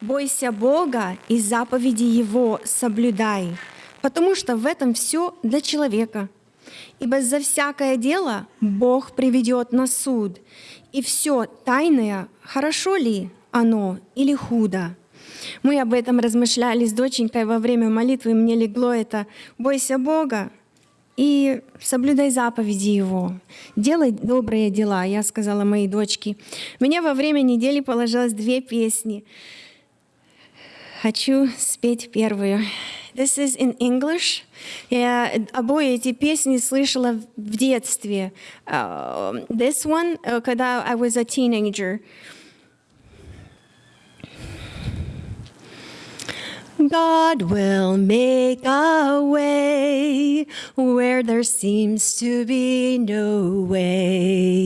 Бойся Бога и заповеди Его соблюдай, потому что в этом все для человека. Ибо за всякое дело Бог приведет на суд, и все тайное, хорошо ли оно или худо. Мы об этом размышляли с доченькой во время молитвы, мне легло это «Бойся Бога и соблюдай заповеди Его, делай добрые дела», я сказала моей дочке. Мне во время недели положилось две песни. Хочу спеть первую. This is in English. Я обои эти песни слышала в детстве. Uh, this one, uh, когда I was a teenager. God will make a way where there seems to be no way.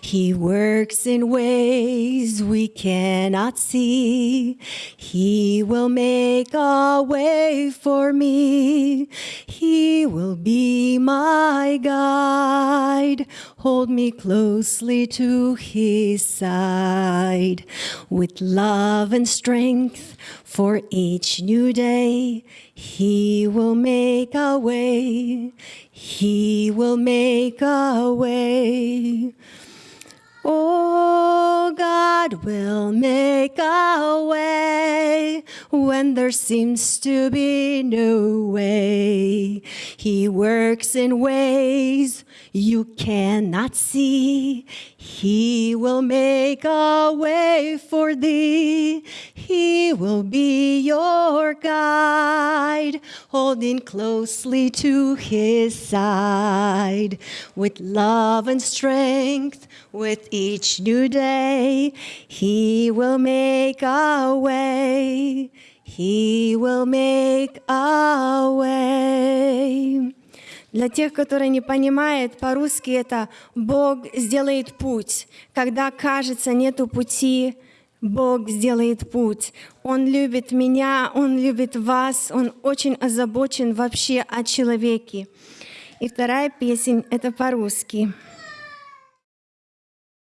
He works in ways we cannot see. He will make a way for me. He will be my guide. Hold me closely to his side with love and strength for each new day. He will make a way. He will make a way. Oh, God will make a way when there seems to be no way. He works in ways you cannot see. He will make a way for thee. He will be your guide, holding closely to his side with love and strength. With each new day, he will make a way. He will make a way. Для тех, которые не понимают, по-русски это «Бог сделает путь». Когда кажется, нету пути, Бог сделает путь. Он любит меня, Он любит вас, Он очень озабочен вообще о человеке. И вторая песня — это по-русски.